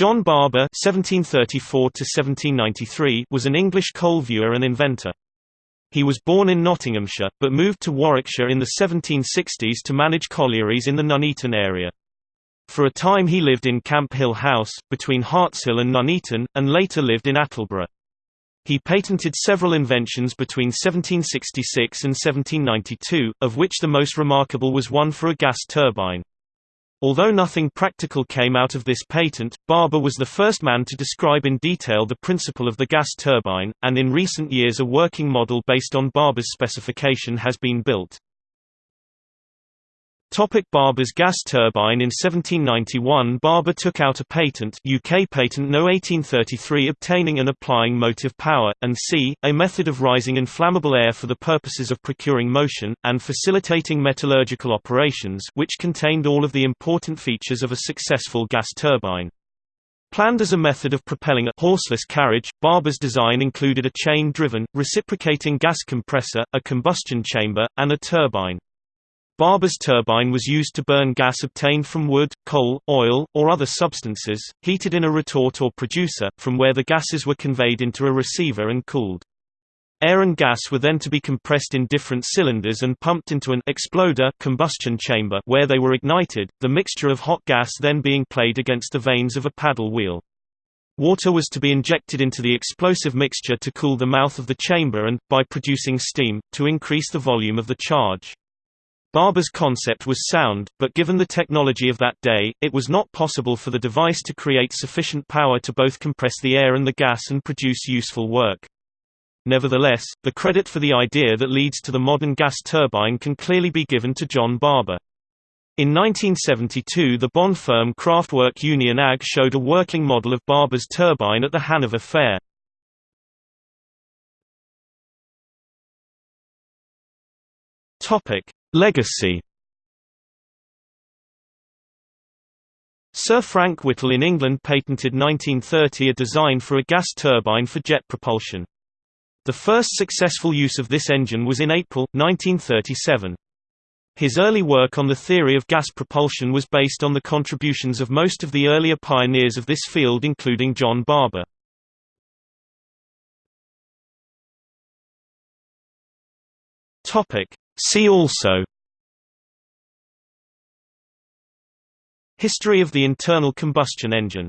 John Barber (1734–1793) was an English coal viewer and inventor. He was born in Nottinghamshire, but moved to Warwickshire in the 1760s to manage collieries in the Nuneaton area. For a time he lived in Camp Hill House, between Hartshill and Nuneaton, and later lived in Attleborough. He patented several inventions between 1766 and 1792, of which the most remarkable was one for a gas turbine. Although nothing practical came out of this patent, Barber was the first man to describe in detail the principle of the gas turbine, and in recent years a working model based on Barber's specification has been built. Topic Barber's gas turbine In 1791 Barber took out a patent UK Patent No 1833 obtaining and applying motive power, and c. a method of rising inflammable air for the purposes of procuring motion, and facilitating metallurgical operations which contained all of the important features of a successful gas turbine. Planned as a method of propelling a horseless carriage, Barber's design included a chain-driven, reciprocating gas compressor, a combustion chamber, and a turbine. Barber's turbine was used to burn gas obtained from wood, coal, oil, or other substances, heated in a retort or producer, from where the gases were conveyed into a receiver and cooled. Air and gas were then to be compressed in different cylinders and pumped into an exploder combustion chamber where they were ignited, the mixture of hot gas then being played against the vanes of a paddle wheel. Water was to be injected into the explosive mixture to cool the mouth of the chamber and, by producing steam, to increase the volume of the charge. Barber's concept was sound, but given the technology of that day, it was not possible for the device to create sufficient power to both compress the air and the gas and produce useful work. Nevertheless, the credit for the idea that leads to the modern gas turbine can clearly be given to John Barber. In 1972 the Bonn firm Kraftwerk Union AG showed a working model of Barber's turbine at the Hanover Fair. Topic: Legacy Sir Frank Whittle in England patented 1930 a design for a gas turbine for jet propulsion. The first successful use of this engine was in April, 1937. His early work on the theory of gas propulsion was based on the contributions of most of the earlier pioneers of this field including John Barber. See also History of the internal combustion engine